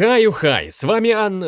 Хай-ухай, с вами Ан...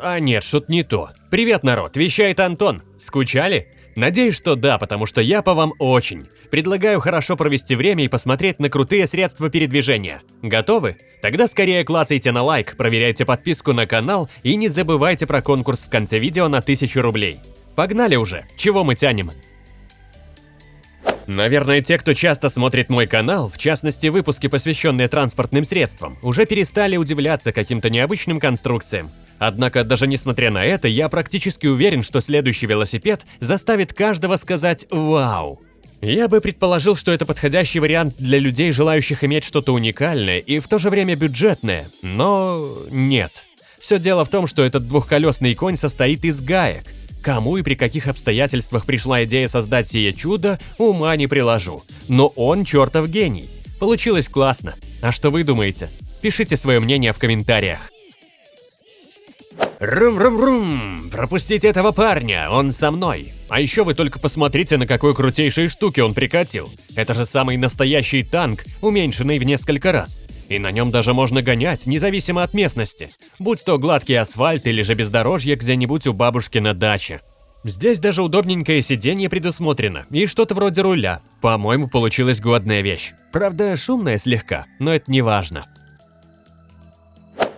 А нет, что-то не то. Привет, народ, вещает Антон. Скучали? Надеюсь, что да, потому что я по вам очень. Предлагаю хорошо провести время и посмотреть на крутые средства передвижения. Готовы? Тогда скорее клацайте на лайк, проверяйте подписку на канал и не забывайте про конкурс в конце видео на 1000 рублей. Погнали уже, чего мы тянем? Наверное, те, кто часто смотрит мой канал, в частности выпуски, посвященные транспортным средствам, уже перестали удивляться каким-то необычным конструкциям. Однако, даже несмотря на это, я практически уверен, что следующий велосипед заставит каждого сказать «Вау!». Я бы предположил, что это подходящий вариант для людей, желающих иметь что-то уникальное и в то же время бюджетное, но нет. Все дело в том, что этот двухколесный конь состоит из гаек – Кому и при каких обстоятельствах пришла идея создать сие чудо, ума не приложу. Но он чертов гений. Получилось классно. А что вы думаете? Пишите свое мнение в комментариях. Рум-рум-рум! Пропустите этого парня, он со мной. А еще вы только посмотрите, на какой крутейшей штуке он прикатил. Это же самый настоящий танк, уменьшенный в несколько раз. И на нем даже можно гонять, независимо от местности, будь то гладкий асфальт или же бездорожье где-нибудь у бабушки на даче. Здесь даже удобненькое сиденье предусмотрено и что-то вроде руля. По-моему, получилась годная вещь. Правда, шумная слегка, но это не важно.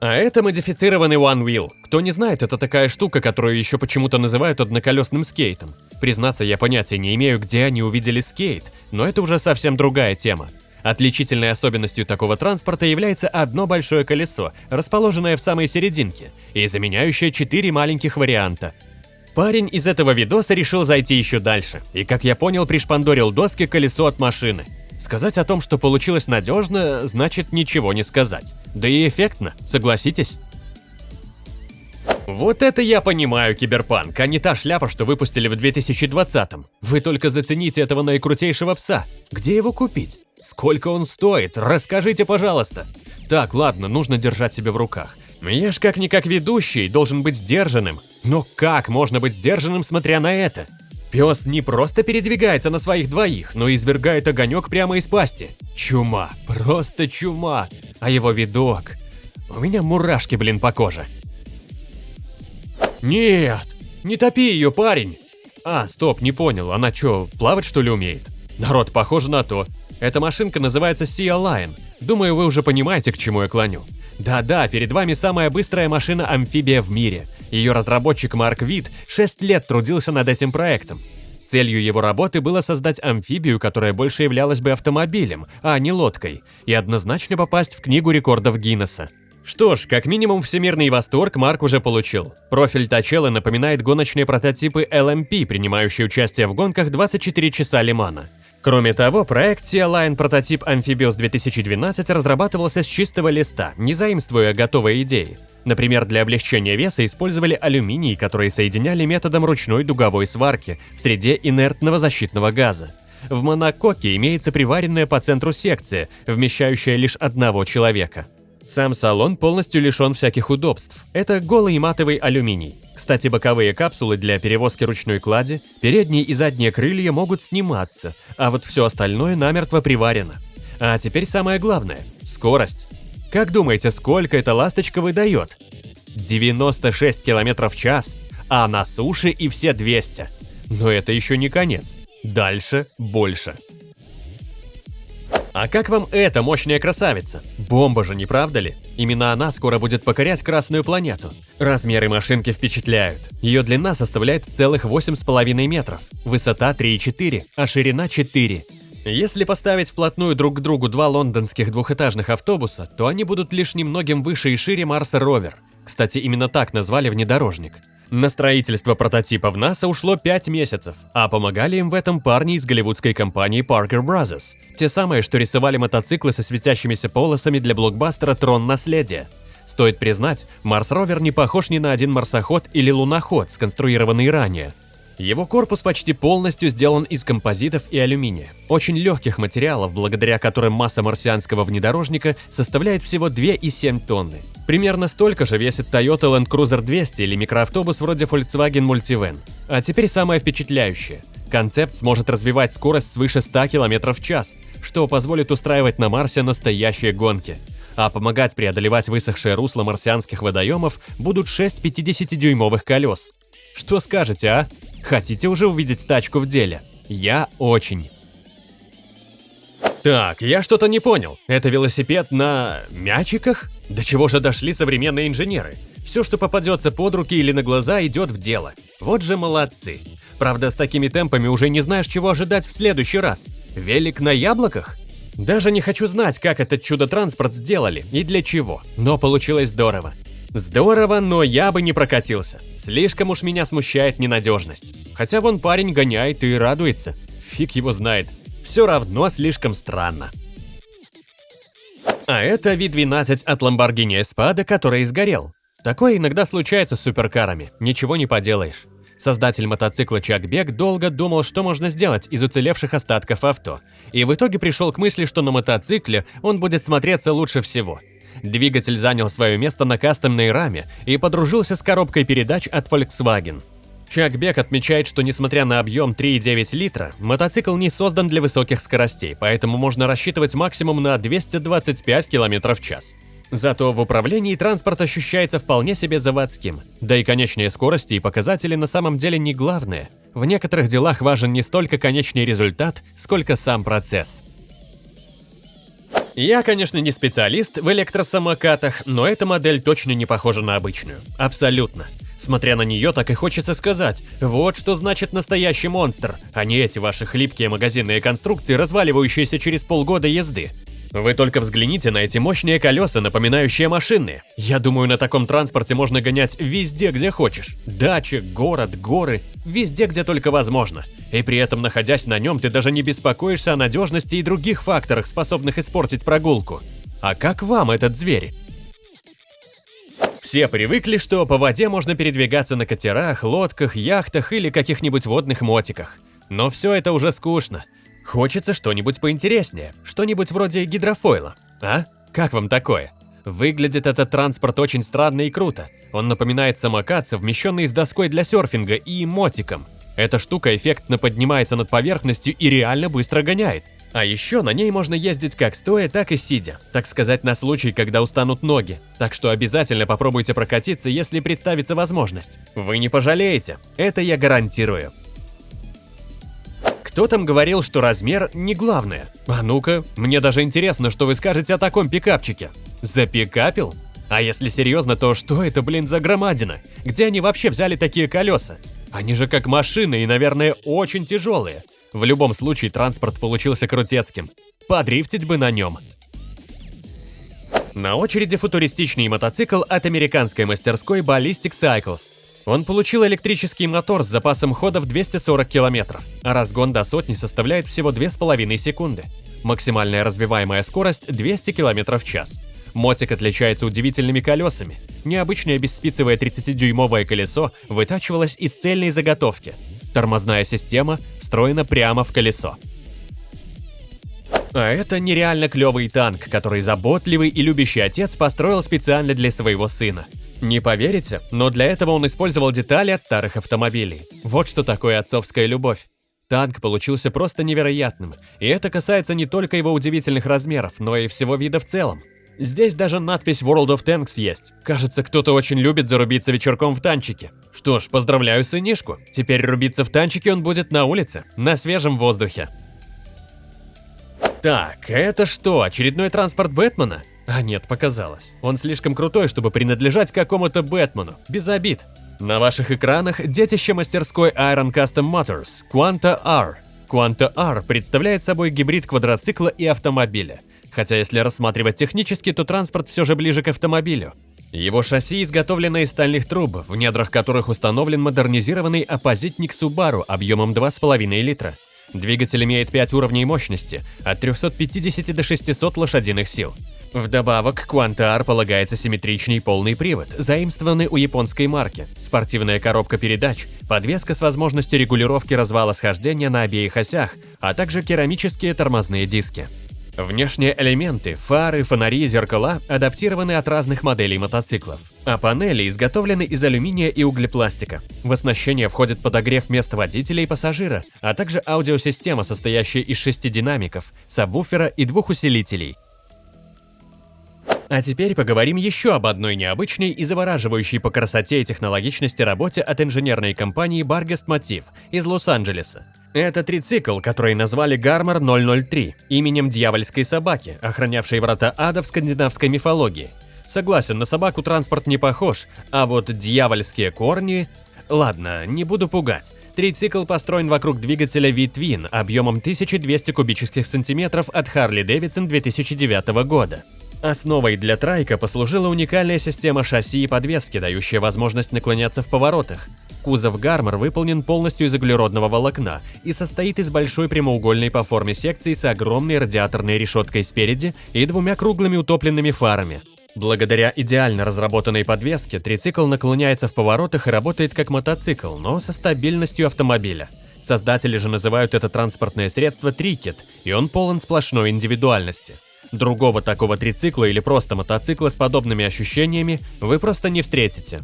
А это модифицированный One Wheel. Кто не знает, это такая штука, которую еще почему-то называют одноколесным скейтом. Признаться, я понятия не имею, где они увидели скейт, но это уже совсем другая тема. Отличительной особенностью такого транспорта является одно большое колесо, расположенное в самой серединке, и заменяющее четыре маленьких варианта. Парень из этого видоса решил зайти еще дальше, и, как я понял, пришпандорил доски колесо от машины. Сказать о том, что получилось надежно, значит ничего не сказать. Да и эффектно, согласитесь? Вот это я понимаю, Киберпанк, а не та шляпа, что выпустили в 2020-м. Вы только зацените этого наикрутейшего пса. Где его купить? Сколько он стоит? Расскажите, пожалуйста. Так, ладно, нужно держать себя в руках. Я ж как-никак ведущий, должен быть сдержанным. Но как можно быть сдержанным, смотря на это? Пес не просто передвигается на своих двоих, но извергает огонек прямо из пасти. Чума, просто чума. А его видок... У меня мурашки, блин, по коже. Нет, не топи ее, парень. А, стоп, не понял, она что, плавать что ли умеет? Народ, похоже на то. Эта машинка называется Sea Lion. Думаю, вы уже понимаете, к чему я клоню. Да-да, перед вами самая быстрая машина-амфибия в мире. Ее разработчик Марк Вит 6 лет трудился над этим проектом. Целью его работы было создать амфибию, которая больше являлась бы автомобилем, а не лодкой, и однозначно попасть в книгу рекордов Гиннесса. Что ж, как минимум всемирный восторг Марк уже получил. Профиль Тачелы напоминает гоночные прототипы LMP, принимающие участие в гонках 24 часа Лимана. Кроме того, проект Sea Line прототип Amphibious 2012 разрабатывался с чистого листа, не заимствуя готовые идеи. Например, для облегчения веса использовали алюминий, который соединяли методом ручной дуговой сварки в среде инертного защитного газа. В монококе имеется приваренная по центру секция, вмещающая лишь одного человека. Сам салон полностью лишен всяких удобств. Это голый матовый алюминий. Кстати, боковые капсулы для перевозки ручной клади, передние и задние крылья могут сниматься, а вот все остальное намертво приварено. А теперь самое главное – скорость. Как думаете, сколько эта ласточка выдает? 96 км в час, а на суше и все 200. Но это еще не конец. Дальше больше. А как вам эта мощная красавица? Бомба же, не правда ли? Именно она скоро будет покорять Красную планету. Размеры машинки впечатляют. Ее длина составляет целых 8,5 метров, высота 3,4, а ширина 4. Если поставить вплотную друг к другу два лондонских двухэтажных автобуса, то они будут лишь немногим выше и шире Марса Ровер. Кстати, именно так назвали внедорожник. На строительство прототипа в НАСА ушло 5 месяцев, а помогали им в этом парни из голливудской компании Parker Brothers. Те самые, что рисовали мотоциклы со светящимися полосами для блокбастера «Трон наследия». Стоит признать, Марс-ровер не похож ни на один марсоход или луноход, сконструированный ранее. Его корпус почти полностью сделан из композитов и алюминия, очень легких материалов, благодаря которым масса марсианского внедорожника составляет всего 2,7 тонны. Примерно столько же весит Toyota Land Cruiser 200 или микроавтобус вроде Volkswagen Multivan. А теперь самое впечатляющее. Концепт сможет развивать скорость свыше 100 км в час, что позволит устраивать на Марсе настоящие гонки. а помогать преодолевать высохшее русло марсианских водоемов будут 6 50-дюймовых колес. Что скажете, а? Хотите уже увидеть тачку в деле? Я очень. Так, я что-то не понял. Это велосипед на... мячиках? До чего же дошли современные инженеры? Все, что попадется под руки или на глаза, идет в дело. Вот же молодцы. Правда, с такими темпами уже не знаешь, чего ожидать в следующий раз. Велик на яблоках? Даже не хочу знать, как этот чудо-транспорт сделали и для чего, но получилось здорово. Здорово, но я бы не прокатился. Слишком уж меня смущает ненадежность. Хотя вон парень гоняет и радуется. Фиг его знает. Все равно слишком странно. А это V12 от Lamborghini Espada, который сгорел. Такое иногда случается с суперкарами, ничего не поделаешь. Создатель мотоцикла Чак Бек долго думал, что можно сделать из уцелевших остатков авто, и в итоге пришел к мысли, что на мотоцикле он будет смотреться лучше всего. Двигатель занял свое место на кастомной раме и подружился с коробкой передач от Volkswagen. Чак Бек отмечает, что несмотря на объем 3,9 литра, мотоцикл не создан для высоких скоростей, поэтому можно рассчитывать максимум на 225 км в час. Зато в управлении транспорт ощущается вполне себе заводским. Да и конечные скорости и показатели на самом деле не главное. В некоторых делах важен не столько конечный результат, сколько сам процесс. Я, конечно, не специалист в электросамокатах, но эта модель точно не похожа на обычную. Абсолютно. Смотря на нее, так и хочется сказать, вот что значит настоящий монстр, а не эти ваши хлипкие магазинные конструкции, разваливающиеся через полгода езды. Вы только взгляните на эти мощные колеса, напоминающие машины. Я думаю, на таком транспорте можно гонять везде, где хочешь. Дача, город, горы, везде, где только возможно. И при этом, находясь на нем, ты даже не беспокоишься о надежности и других факторах, способных испортить прогулку. А как вам этот зверь? Все привыкли, что по воде можно передвигаться на катерах, лодках, яхтах или каких-нибудь водных мотиках. Но все это уже скучно. Хочется что-нибудь поинтереснее, что-нибудь вроде гидрофойла. А? Как вам такое? Выглядит этот транспорт очень странно и круто. Он напоминает самокат, совмещенный с доской для серфинга и мотиком. Эта штука эффектно поднимается над поверхностью и реально быстро гоняет. А еще на ней можно ездить как стоя, так и сидя, так сказать, на случай, когда устанут ноги. Так что обязательно попробуйте прокатиться, если представится возможность. Вы не пожалеете, это я гарантирую. Кто там говорил, что размер не главное? А ну-ка, мне даже интересно, что вы скажете о таком пикапчике. Запикапил? А если серьезно, то что это, блин, за громадина? Где они вообще взяли такие колеса? Они же как машины и, наверное, очень тяжелые. В любом случае, транспорт получился крутецким. Подрифтить бы на нем. На очереди футуристичный мотоцикл от американской мастерской Ballistic Cycles. Он получил электрический мотор с запасом хода в 240 км, а разгон до сотни составляет всего 2,5 секунды. Максимальная развиваемая скорость 200 км в час. Мотик отличается удивительными колесами. Необычное бесспицевое 30-дюймовое колесо вытачивалось из цельной заготовки. Тормозная система встроена прямо в колесо. А это нереально клевый танк, который заботливый и любящий отец построил специально для своего сына. Не поверите, но для этого он использовал детали от старых автомобилей. Вот что такое отцовская любовь. Танк получился просто невероятным, и это касается не только его удивительных размеров, но и всего вида в целом. Здесь даже надпись World of Tanks есть. Кажется, кто-то очень любит зарубиться вечерком в танчике. Что ж, поздравляю сынишку. Теперь рубиться в танчике он будет на улице, на свежем воздухе. Так, это что, очередной транспорт Бэтмена? А нет, показалось. Он слишком крутой, чтобы принадлежать какому-то Бэтмену. Без обид. На ваших экранах детище мастерской Iron Custom Motors Quanta R. Quanta R представляет собой гибрид квадроцикла и автомобиля. Хотя если рассматривать технически, то транспорт все же ближе к автомобилю. Его шасси изготовлено из стальных труб, в недрах которых установлен модернизированный оппозитник Subaru объемом 2,5 литра. Двигатель имеет 5 уровней мощности, от 350 до 600 лошадиных сил. Вдобавок, к Quanta R полагается симметричный полный привод, заимствованный у японской марки, спортивная коробка передач, подвеска с возможностью регулировки развала схождения на обеих осях, а также керамические тормозные диски. Внешние элементы, фары, фонари и зеркала адаптированы от разных моделей мотоциклов, а панели изготовлены из алюминия и углепластика. В оснащение входит подогрев мест водителя и пассажира, а также аудиосистема, состоящая из шести динамиков, сабвуфера и двух усилителей – А теперь поговорим еще об одной необычной и завораживающей по красоте и технологичности работе от инженерной компании Bargest Motiv из Лос-Анджелеса. Это трицикл, который назвали Гармор 003, именем дьявольской собаки, охранявшей врата ада в скандинавской мифологии. Согласен, на собаку транспорт не похож, а вот дьявольские корни... Ладно, не буду пугать. Трицикл построен вокруг двигателя V-Twin объемом 1200 кубических сантиметров от Harley Davidson 2009 года. Основой для трайка послужила уникальная система шасси и подвески, дающая возможность наклоняться в поворотах. Кузов Гармор выполнен полностью из углеродного волокна и состоит из большой прямоугольной по форме секции с огромной радиаторной решеткой спереди и двумя круглыми утопленными фарами. Благодаря идеально разработанной подвеске, трицикл наклоняется в поворотах и работает как мотоцикл, но со стабильностью автомобиля. Создатели же называют это транспортное средство трикет, и он полон сплошной индивидуальности. Другого такого трицикла или просто мотоцикла с подобными ощущениями вы просто не встретите.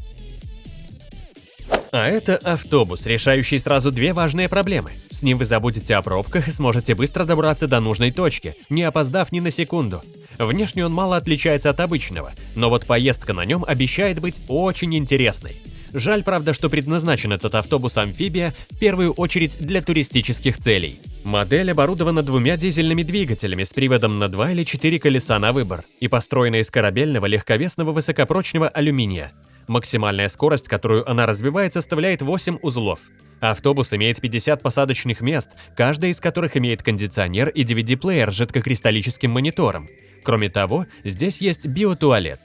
А это автобус, решающий сразу две важные проблемы. С ним вы забудете о пробках и сможете быстро добраться до нужной точки, не опоздав ни на секунду. Внешне он мало отличается от обычного, но вот поездка на нем обещает быть очень интересной. Жаль, правда, что предназначен этот автобус-амфибия в первую очередь для туристических целей. Модель оборудована двумя дизельными двигателями с приводом на два или четыре колеса на выбор и построена из корабельного легковесного высокопрочного алюминия. Максимальная скорость, которую она развивает, составляет 8 узлов. Автобус имеет 50 посадочных мест, каждая из которых имеет кондиционер и DVD-плеер с жидкокристаллическим монитором. Кроме того, здесь есть биотуалет.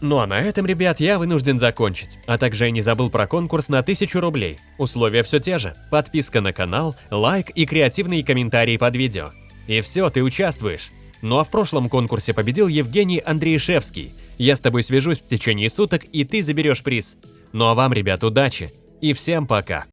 Ну а на этом, ребят, я вынужден закончить. А также я не забыл про конкурс на 1000 рублей. Условия все те же. Подписка на канал, лайк и креативные комментарии под видео. И все, ты участвуешь. Ну а в прошлом конкурсе победил Евгений Андреишевский. Я с тобой свяжусь в течение суток, и ты заберешь приз. Ну а вам, ребят, удачи. И всем пока.